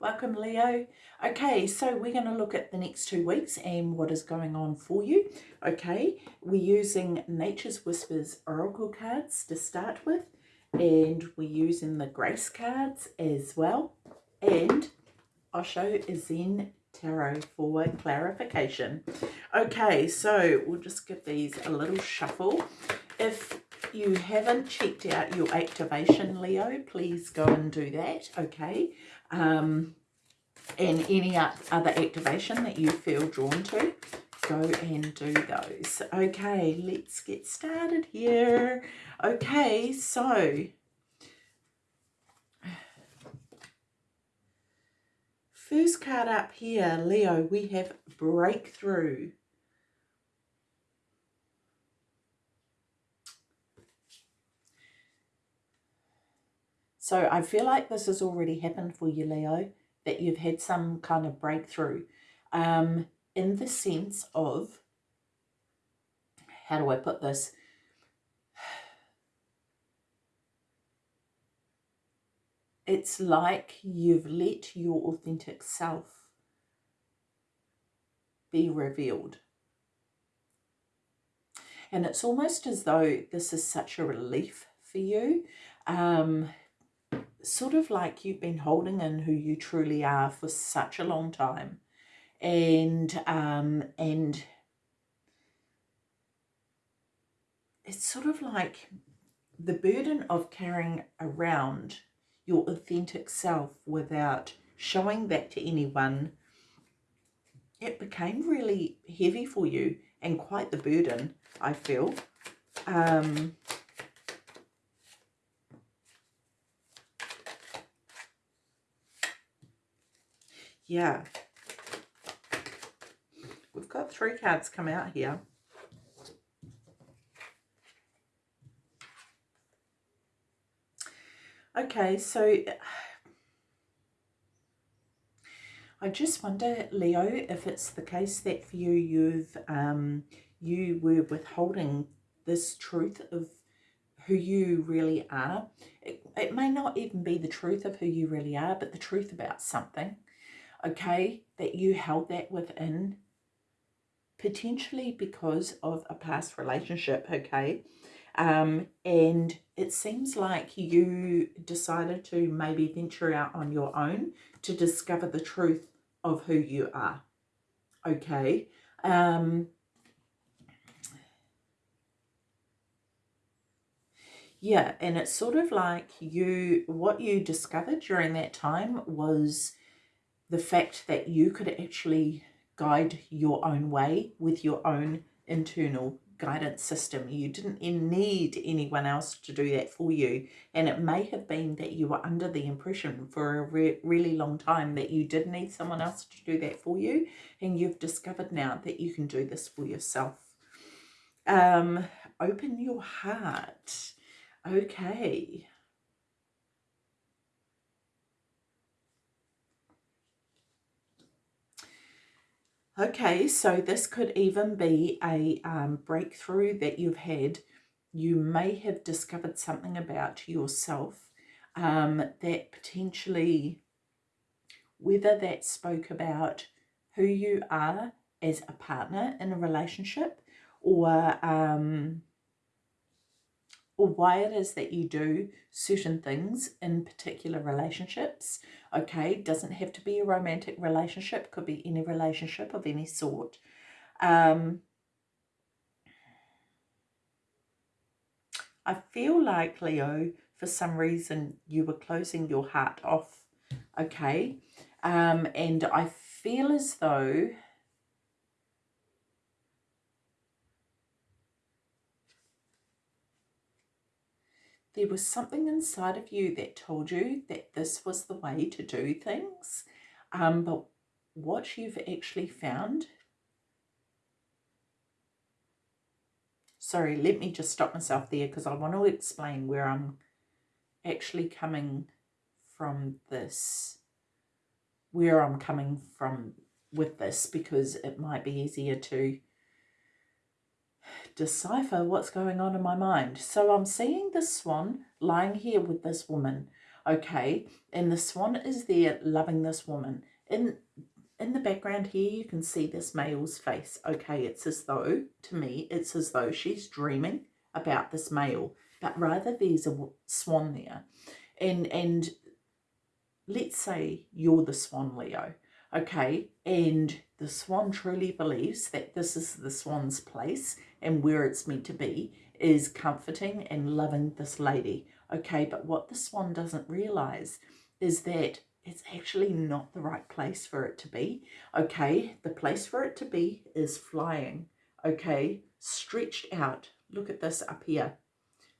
Welcome, Leo. Okay, so we're going to look at the next two weeks and what is going on for you. Okay, we're using Nature's Whispers Oracle cards to start with, and we're using the Grace cards as well, and Osho Zen Tarot for clarification. Okay, so we'll just give these a little shuffle. If you haven't checked out your activation, Leo, please go and do that, okay? Um, and any other activation that you feel drawn to, go and do those. Okay, let's get started here. Okay, so first card up here, Leo, we have breakthrough. So I feel like this has already happened for you, Leo, that you've had some kind of breakthrough um, in the sense of, how do I put this? It's like you've let your authentic self be revealed. And it's almost as though this is such a relief for you. Um, sort of like you've been holding in who you truly are for such a long time. And um and it's sort of like the burden of carrying around your authentic self without showing that to anyone it became really heavy for you and quite the burden I feel. Um yeah. We've got three cards come out here. Okay, so I just wonder, Leo, if it's the case that for you, you've um, you were withholding this truth of who you really are. It, it may not even be the truth of who you really are, but the truth about something okay, that you held that within, potentially because of a past relationship, okay, um, and it seems like you decided to maybe venture out on your own to discover the truth of who you are, okay, um, yeah and it's sort of like you what you discovered during that time was the fact that you could actually guide your own way with your own internal guidance system. You didn't need anyone else to do that for you. And it may have been that you were under the impression for a re really long time that you did need someone else to do that for you. And you've discovered now that you can do this for yourself. Um, open your heart. Okay. Okay, so this could even be a um, breakthrough that you've had. You may have discovered something about yourself um, that potentially, whether that spoke about who you are as a partner in a relationship or um, or why it is that you do certain things in particular relationships. Okay, doesn't have to be a romantic relationship, could be any relationship of any sort. Um, I feel like, Leo, for some reason you were closing your heart off, okay? Um, and I feel as though there was something inside of you that told you that this was the way to do things. Um, but what you've actually found, sorry, let me just stop myself there because I want to explain where I'm actually coming from this, where I'm coming from with this because it might be easier to decipher what's going on in my mind. So I'm seeing this swan lying here with this woman. okay? And the swan is there loving this woman. In, in the background here, you can see this male's face, okay? It's as though, to me, it's as though she's dreaming about this male, but rather there's a swan there. And, and let's say you're the swan, Leo, okay? And the swan truly believes that this is the swan's place and where it's meant to be is comforting and loving this lady. Okay, but what the swan doesn't realize is that it's actually not the right place for it to be. Okay, the place for it to be is flying. Okay, stretched out. Look at this up here.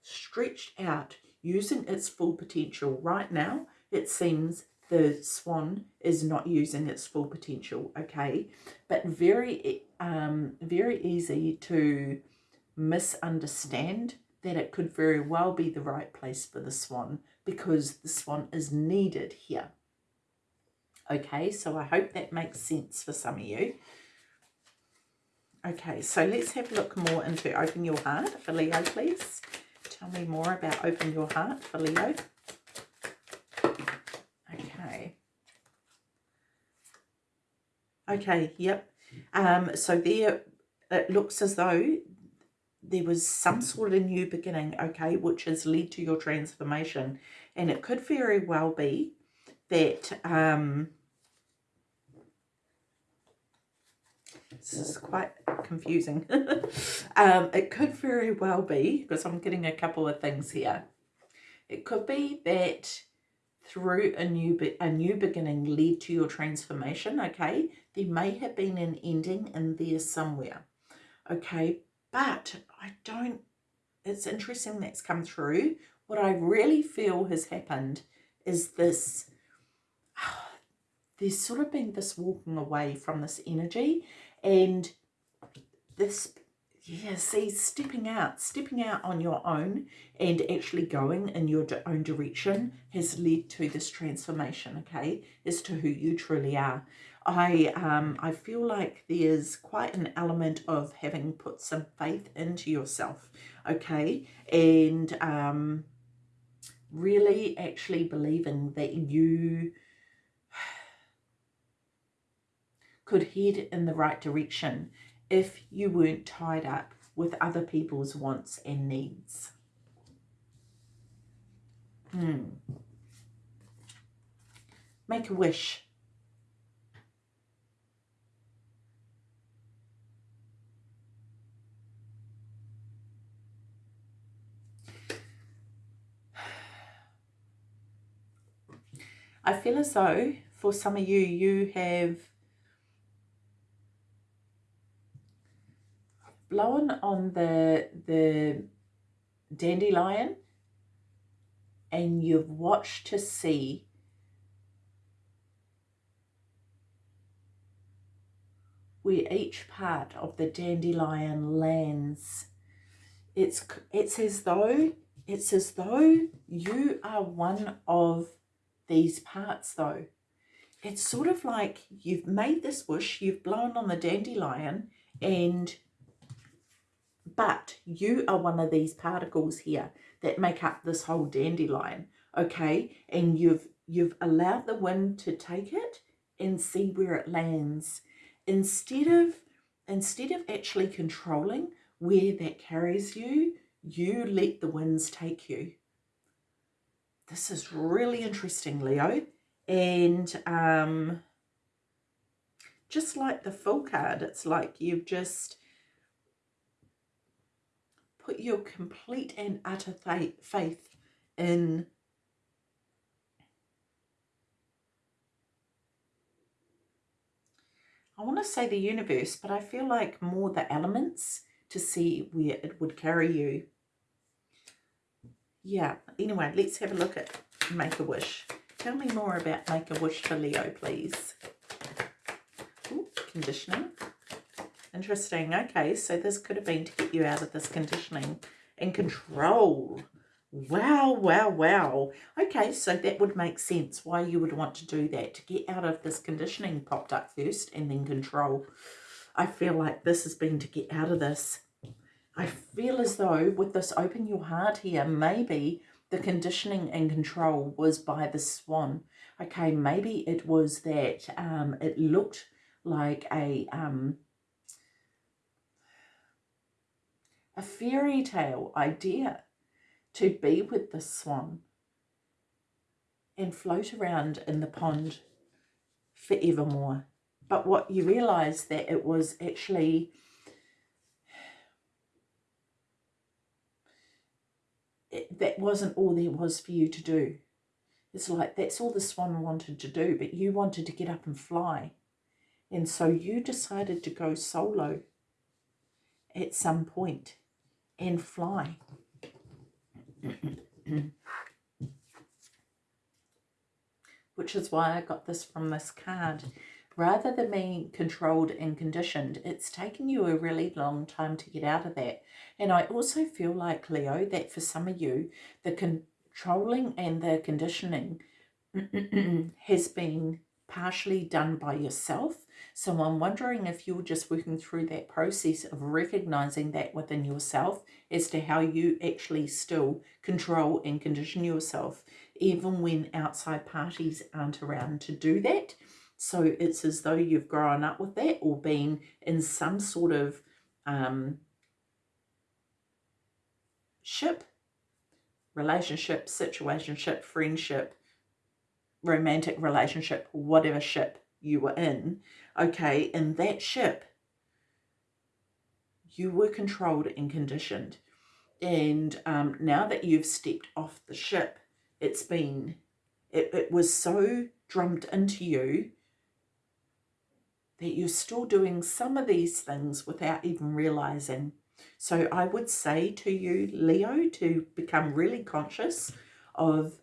Stretched out, using its full potential. Right now, it seems the swan is not using its full potential, okay? But very, um, very easy to misunderstand that it could very well be the right place for the swan because the swan is needed here. Okay, so I hope that makes sense for some of you. Okay, so let's have a look more into Open Your Heart for Leo, please. Tell me more about Open Your Heart for Leo. Okay. Okay, yep. Um, so there, it looks as though there was some sort of new beginning, okay, which has led to your transformation. And it could very well be that um, this is quite confusing. um, it could very well be, because I'm getting a couple of things here. It could be that through a new a new beginning led to your transformation, okay? There may have been an ending in there somewhere, okay? But I don't, it's interesting that's come through. What I really feel has happened is this, there's sort of been this walking away from this energy and this, yeah, see, stepping out, stepping out on your own and actually going in your own direction has led to this transformation, okay, as to who you truly are. I um I feel like there's quite an element of having put some faith into yourself, okay, and um really actually believing that you could head in the right direction if you weren't tied up with other people's wants and needs. Hmm. Make a wish. I feel as though for some of you, you have blown on the, the dandelion and you've watched to see where each part of the dandelion lands. It's, it's as though it's as though you are one of these parts though. It's sort of like you've made this wish, you've blown on the dandelion and but you are one of these particles here that make up this whole dandelion, okay? And you've you've allowed the wind to take it and see where it lands. Instead of instead of actually controlling where that carries you, you let the winds take you this is really interesting, Leo. And um, just like the full card, it's like you've just put your complete and utter faith in I want to say the universe, but I feel like more the elements to see where it would carry you yeah, anyway, let's have a look at Make-A-Wish. Tell me more about Make-A-Wish for Leo, please. Ooh, conditioning. Interesting. Okay, so this could have been to get you out of this conditioning and control. Wow, wow, wow. Okay, so that would make sense why you would want to do that. To get out of this conditioning popped up first and then control. I feel like this has been to get out of this I feel as though with this open your heart here, maybe the conditioning and control was by the swan. Okay, maybe it was that um, it looked like a um, a fairy tale idea to be with the swan and float around in the pond forevermore. But what you realise that it was actually it, that wasn't all there was for you to do. It's like that's all the swan wanted to do, but you wanted to get up and fly. And so you decided to go solo at some point and fly. Which is why I got this from this card. Rather than being controlled and conditioned, it's taken you a really long time to get out of that. And I also feel like, Leo, that for some of you, the controlling and the conditioning has been partially done by yourself. So I'm wondering if you're just working through that process of recognizing that within yourself as to how you actually still control and condition yourself, even when outside parties aren't around to do that. So it's as though you've grown up with that or been in some sort of um, ship, relationship, situationship, friendship, romantic relationship, whatever ship you were in. Okay, in that ship, you were controlled and conditioned. And um, now that you've stepped off the ship, it's been, it, it was so drummed into you that you're still doing some of these things without even realizing. So I would say to you, Leo, to become really conscious of,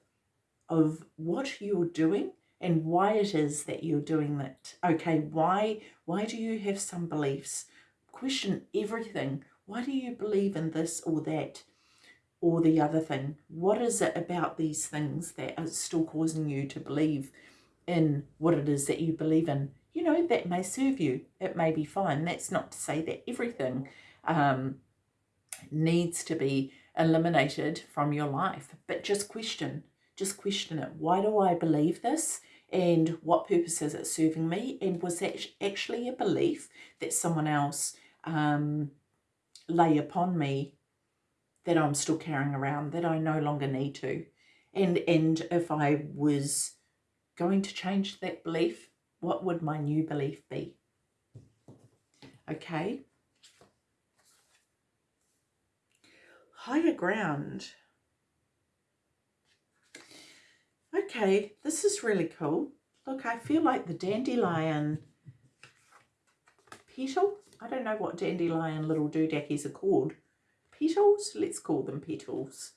of what you're doing and why it is that you're doing that. Okay, why, why do you have some beliefs? Question everything. Why do you believe in this or that or the other thing? What is it about these things that are still causing you to believe in what it is that you believe in? you know, that may serve you. It may be fine. That's not to say that everything um, needs to be eliminated from your life, but just question, just question it. Why do I believe this? And what purpose is it serving me? And was that actually a belief that someone else um, lay upon me that I'm still carrying around, that I no longer need to? And, and if I was going to change that belief, what would my new belief be? Okay. Higher ground. Okay, this is really cool. Look, I feel like the dandelion petal. I don't know what dandelion little doodackies are called. Petals? Let's call them petals.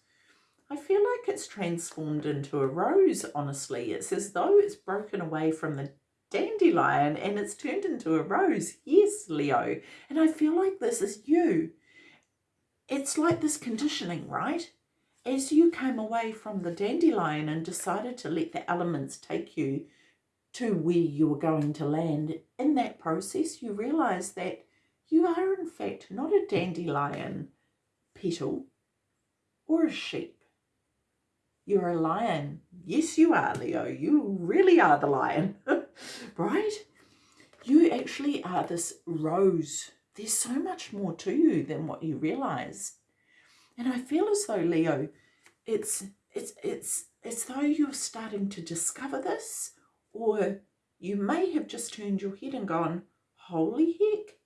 I feel like it's transformed into a rose, honestly. It's as though it's broken away from the dandelion and it's turned into a rose. Yes, Leo. And I feel like this is you. It's like this conditioning, right? As you came away from the dandelion and decided to let the elements take you to where you were going to land, in that process you realise that you are in fact not a dandelion petal or a sheep. You're a lion. Yes, you are, Leo. You really are the lion. right? You actually are this rose. There's so much more to you than what you realize. And I feel as though, Leo, it's it's it's as though you're starting to discover this, or you may have just turned your head and gone, holy heck,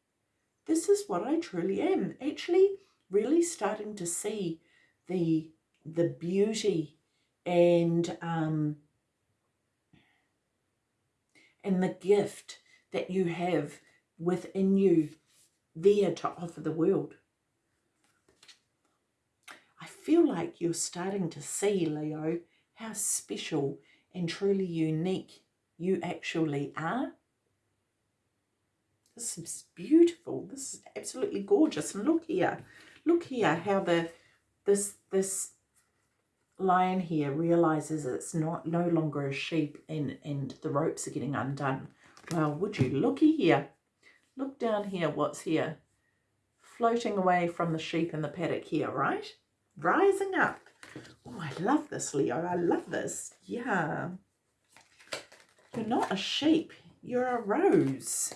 this is what I truly am. Actually, really starting to see the the beauty and um, and the gift that you have within you there to offer the world. I feel like you're starting to see, Leo, how special and truly unique you actually are. This is beautiful. This is absolutely gorgeous. And look here. Look here how the this this lion here realizes it's not no longer a sheep and, and the ropes are getting undone. Well, would you looky here. Look down here, what's here? Floating away from the sheep in the paddock here, right? Rising up. Oh, I love this, Leo. I love this. Yeah. You're not a sheep. You're a rose.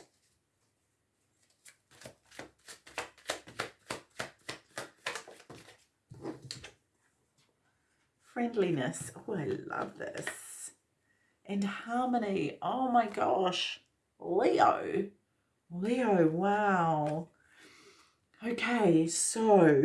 Friendliness. Oh, I love this. And harmony. Oh my gosh. Leo. Leo, wow. Okay, so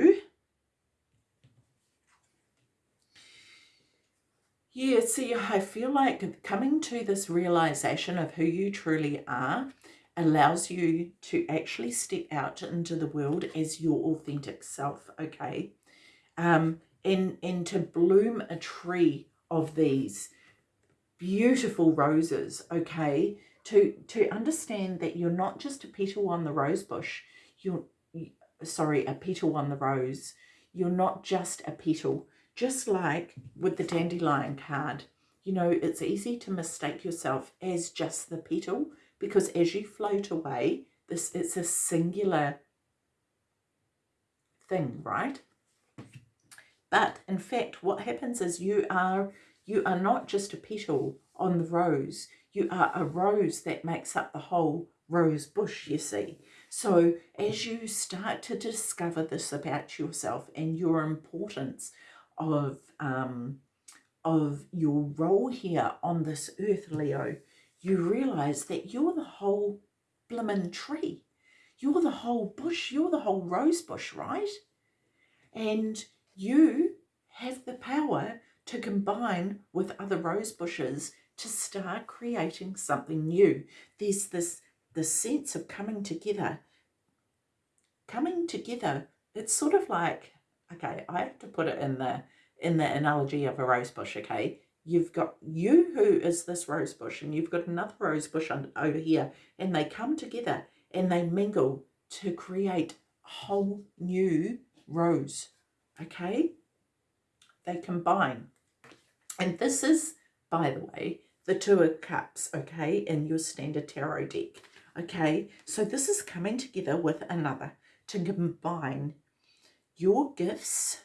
Yeah, see, I feel like coming to this realization of who you truly are allows you to actually step out into the world as your authentic self, okay? Um, and, and to bloom a tree of these beautiful roses, okay? To, to understand that you're not just a petal on the rose bush, you're, sorry, a petal on the rose. You're not just a petal, just like with the dandelion card, you know, it's easy to mistake yourself as just the petal because as you float away, this it's a singular thing, right? But in fact, what happens is you are you are not just a petal on the rose. You are a rose that makes up the whole rose bush, you see. So as you start to discover this about yourself and your importance of um, of your role here on this earth, Leo, you realize that you're the whole blimmin' tree. You're the whole bush. You're the whole rose bush, right? And you have the power to combine with other rose bushes to start creating something new. There's this the sense of coming together. Coming together, it's sort of like okay, I have to put it in the in the analogy of a rose bush, okay? You've got you who is this rose bush and you've got another rose bush over here and they come together and they mingle to create a whole new rose, okay? They combine. And this is, by the way, the Two of Cups, okay, in your standard tarot deck, okay? So this is coming together with another to combine your gifts,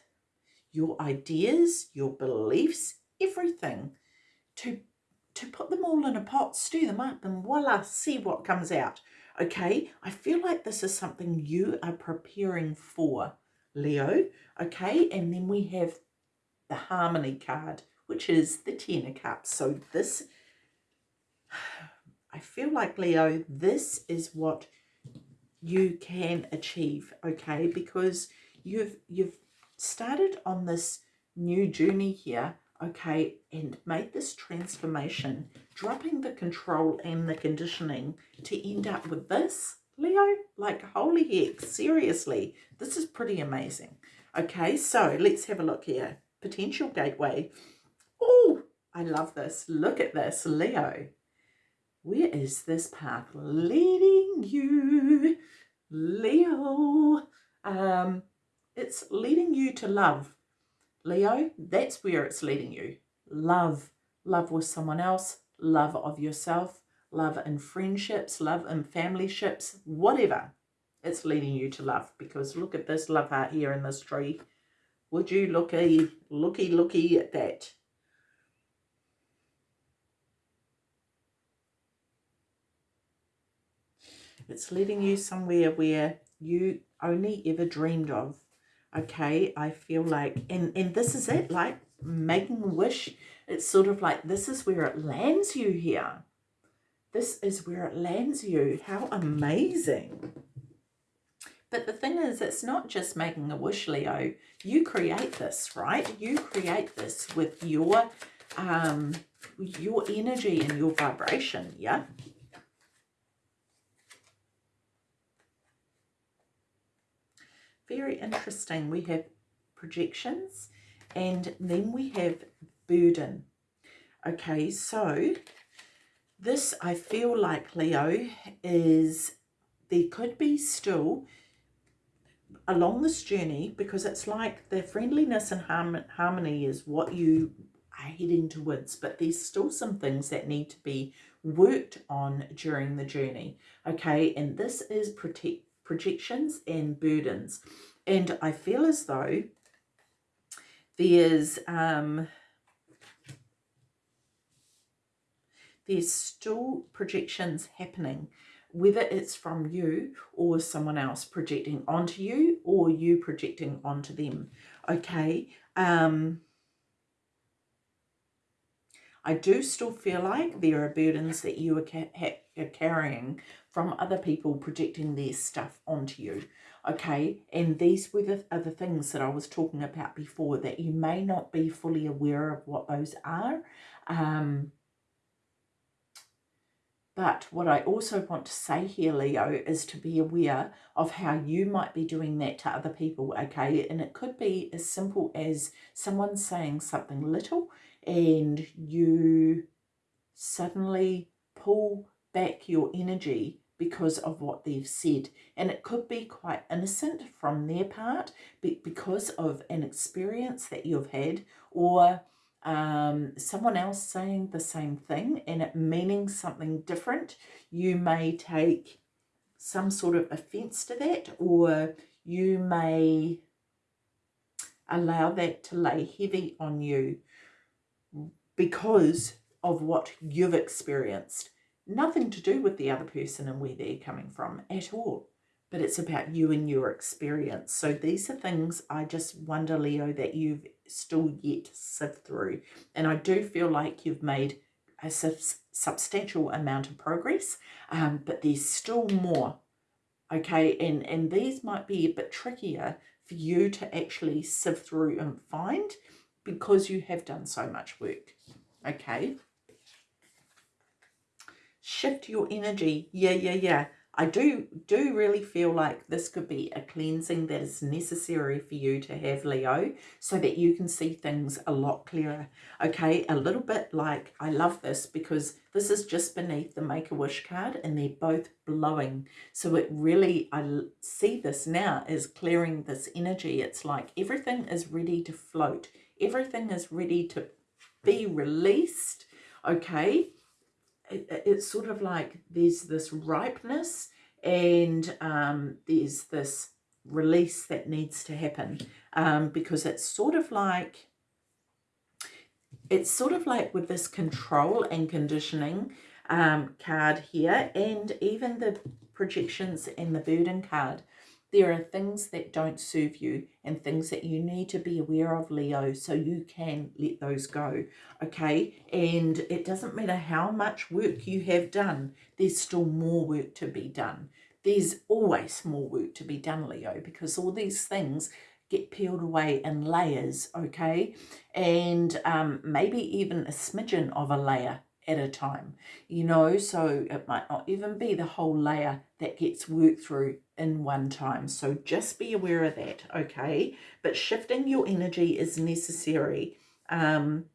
your ideas, your beliefs, everything, to, to put them all in a pot, stir them up, and voila, see what comes out. Okay, I feel like this is something you are preparing for, Leo. Okay, and then we have the Harmony card, which is the Ten of Cups. So this, I feel like, Leo, this is what you can achieve, okay, because you've you've started on this new journey here, okay, and made this transformation, dropping the control and the conditioning to end up with this, Leo, like holy heck, seriously, this is pretty amazing. Okay, so let's have a look here. Potential gateway. Oh, I love this. Look at this, Leo. Where is this path leading you? Leo. Um, it's leading you to love. Leo, that's where it's leading you. Love. Love with someone else, love of yourself, love in friendships, love in family ships, whatever. It's leading you to love because look at this love heart here in this tree. Would you looky, looky, looky at that? It's leading you somewhere where you only ever dreamed of okay i feel like and and this is it like making a wish. It's sort of like this is where it lands you here. This is where it lands you. How amazing. But the thing is it's not just making a wish leo. You create this right? You create this with your um your energy and your vibration yeah very interesting. We have projections and then we have burden. Okay, so this I feel like, Leo, is there could be still along this journey because it's like the friendliness and harmony is what you are heading towards but there's still some things that need to be worked on during the journey okay and this is protect projections and burdens. And I feel as though there's um, there's still projections happening, whether it's from you or someone else projecting onto you or you projecting onto them. Okay. Um, I do still feel like there are burdens that you are, ca are carrying from other people projecting their stuff onto you. Okay, and these were the other things that I was talking about before that you may not be fully aware of what those are. Um, but what I also want to say here, Leo, is to be aware of how you might be doing that to other people, okay? And it could be as simple as someone saying something little and you suddenly pull back your energy because of what they've said. And it could be quite innocent from their part but because of an experience that you've had or um, someone else saying the same thing and it meaning something different. You may take some sort of offense to that or you may allow that to lay heavy on you because of what you've experienced. Nothing to do with the other person and where they're coming from at all. But it's about you and your experience. So these are things I just wonder, Leo, that you've still yet sift through. And I do feel like you've made a substantial amount of progress, um, but there's still more. Okay, and, and these might be a bit trickier for you to actually sift through and find because you have done so much work. Okay. Shift your energy. Yeah, yeah, yeah. I do do really feel like this could be a cleansing that is necessary for you to have, Leo, so that you can see things a lot clearer. Okay, a little bit like, I love this because this is just beneath the Make-A-Wish card and they're both blowing. So it really, I see this now as clearing this energy. It's like everything is ready to float. Everything is ready to be released, okay? It, it's sort of like there's this ripeness and um, there's this release that needs to happen um, because it's sort of like it's sort of like with this control and conditioning um, card here and even the projections and the burden card there are things that don't serve you and things that you need to be aware of, Leo, so you can let those go, okay? And it doesn't matter how much work you have done, there's still more work to be done. There's always more work to be done, Leo, because all these things get peeled away in layers, okay? And um, maybe even a smidgen of a layer at a time, you know, so it might not even be the whole layer that gets worked through in one time. So just be aware of that, okay? But shifting your energy is necessary. Um,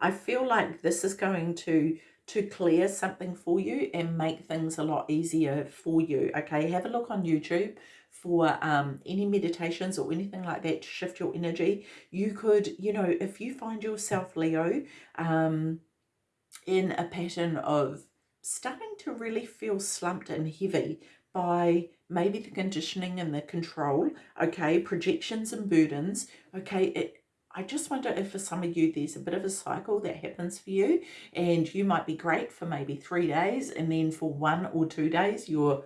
I feel like this is going to to clear something for you and make things a lot easier for you. Okay, have a look on YouTube for um, any meditations or anything like that to shift your energy. You could, you know, if you find yourself, Leo, um, in a pattern of starting to really feel slumped and heavy by maybe the conditioning and the control, okay, projections and burdens, okay, it, I just wonder if for some of you there's a bit of a cycle that happens for you and you might be great for maybe three days and then for one or two days you're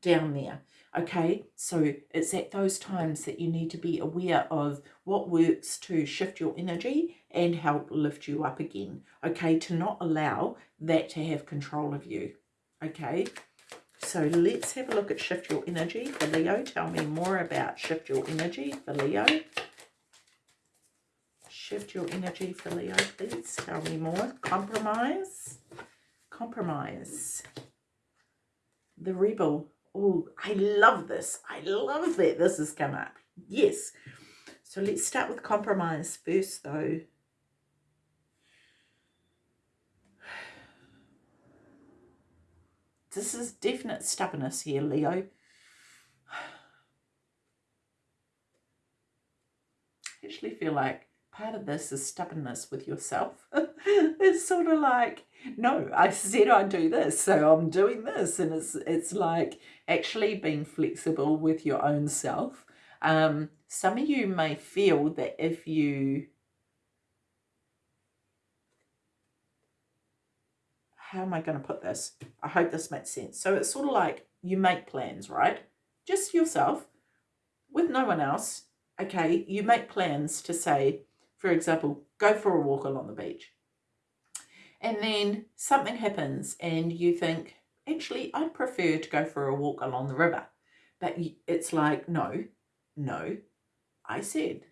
down there. Okay, so it's at those times that you need to be aware of what works to shift your energy and help lift you up again. Okay, to not allow that to have control of you. Okay, so let's have a look at shift your energy for Leo. Tell me more about shift your energy for Leo. Shift your energy for Leo, please. Tell me more. Compromise. Compromise. The rebel. Oh, I love this. I love that this has come up. Yes. So let's start with compromise first, though. This is definite stubbornness here, Leo. I actually feel like part of this is stubbornness with yourself. it's sort of like, no, I said I'd do this, so I'm doing this. And it's, it's like actually being flexible with your own self. Um, some of you may feel that if you how am I going to put this? I hope this makes sense. So it's sort of like you make plans, right? Just yourself with no one else. Okay, you make plans to say, for example, go for a walk along the beach. And then something happens and you think, actually, I'd prefer to go for a walk along the river. But it's like, no, no, I said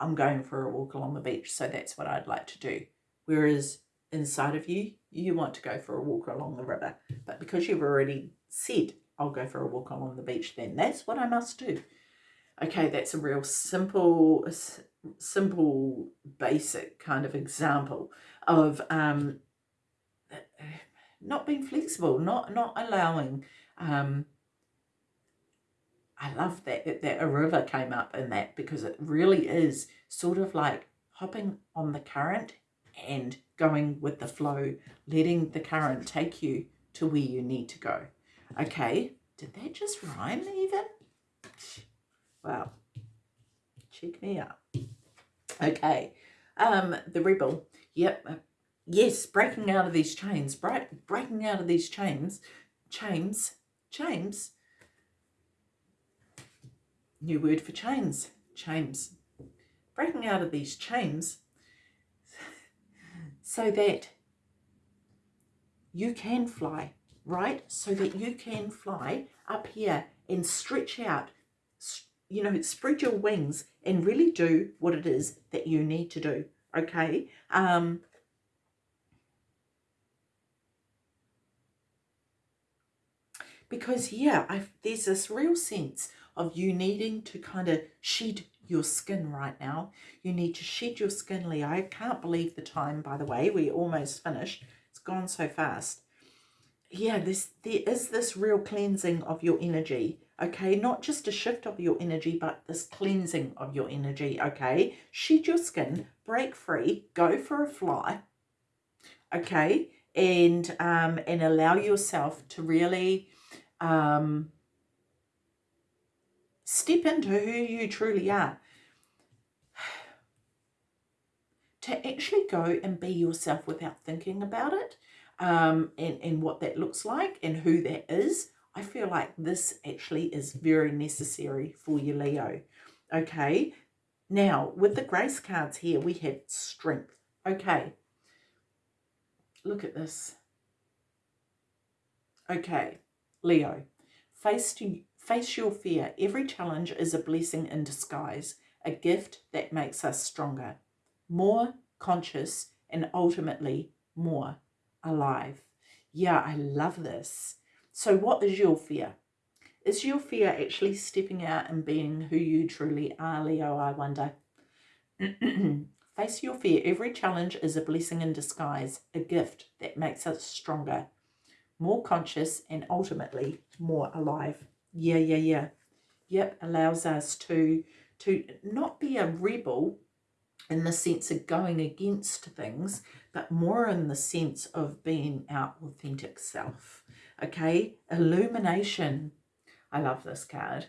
I'm going for a walk along the beach, so that's what I'd like to do. Whereas inside of you, you want to go for a walk along the river. But because you've already said, I'll go for a walk along the beach, then that's what I must do. Okay, that's a real simple, simple, basic kind of example of um, not being flexible, not not allowing. Um, I love that, that a river came up in that because it really is sort of like hopping on the current and going with the flow, letting the current take you to where you need to go. Okay, did that just rhyme even? Wow, check me out. Okay, um, the rebel, yep, uh, yes, breaking out of these chains, break, breaking out of these chains, chains, chains, new word for chains, chains, breaking out of these chains so that you can fly, right? So that you can fly up here and stretch out, you know, spread your wings and really do what it is that you need to do, okay? Um, because, yeah, I've, there's this real sense of you needing to kind of shed your skin right now. You need to shed your skin, Leo. I can't believe the time, by the way. We're almost finished. It's gone so fast. Yeah, this there is this real cleansing of your energy. Okay, not just a shift of your energy, but this cleansing of your energy. Okay, shed your skin, break free, go for a fly. Okay, and um, and allow yourself to really um, Step into who you truly are. to actually go and be yourself without thinking about it um, and, and what that looks like and who that is, I feel like this actually is very necessary for you, Leo. Okay, now with the grace cards here, we have strength. Okay, look at this. Okay, Leo, face to Face your fear. Every challenge is a blessing in disguise, a gift that makes us stronger, more conscious, and ultimately more alive. Yeah, I love this. So what is your fear? Is your fear actually stepping out and being who you truly are, Leo, I wonder? Face your fear. Every challenge is a blessing in disguise, a gift that makes us stronger, more conscious, and ultimately more alive. Yeah, yeah, yeah. Yep, allows us to to not be a rebel in the sense of going against things, but more in the sense of being our authentic self. Okay, illumination. I love this card.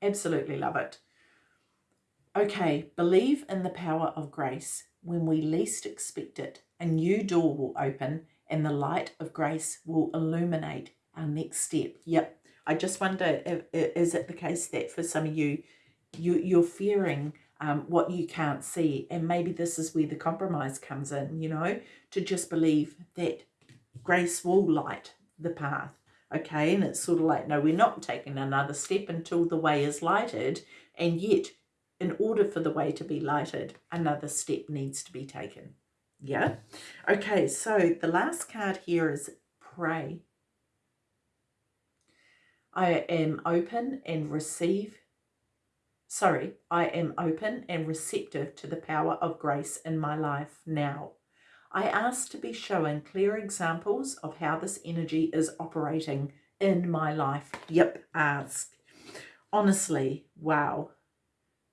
Absolutely love it. Okay, believe in the power of grace. When we least expect it, a new door will open and the light of grace will illuminate our next step. Yep, I just wonder, if, is it the case that for some of you, you you're fearing um, what you can't see, and maybe this is where the compromise comes in, you know, to just believe that grace will light the path, okay? And it's sort of like, no, we're not taking another step until the way is lighted, and yet, in order for the way to be lighted, another step needs to be taken. Yeah? Okay, so the last card here is pray. I am open and receive. Sorry, I am open and receptive to the power of grace in my life now. I ask to be shown clear examples of how this energy is operating in my life. Yep, ask. Honestly, wow,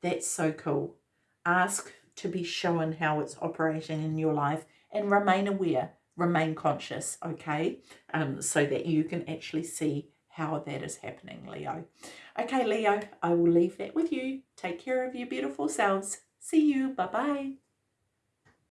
that's so cool. Ask to be shown how it's operating in your life and remain aware, remain conscious, okay? Um, so that you can actually see how that is happening, Leo. Okay, Leo, I will leave that with you. Take care of your beautiful selves. See you. Bye-bye.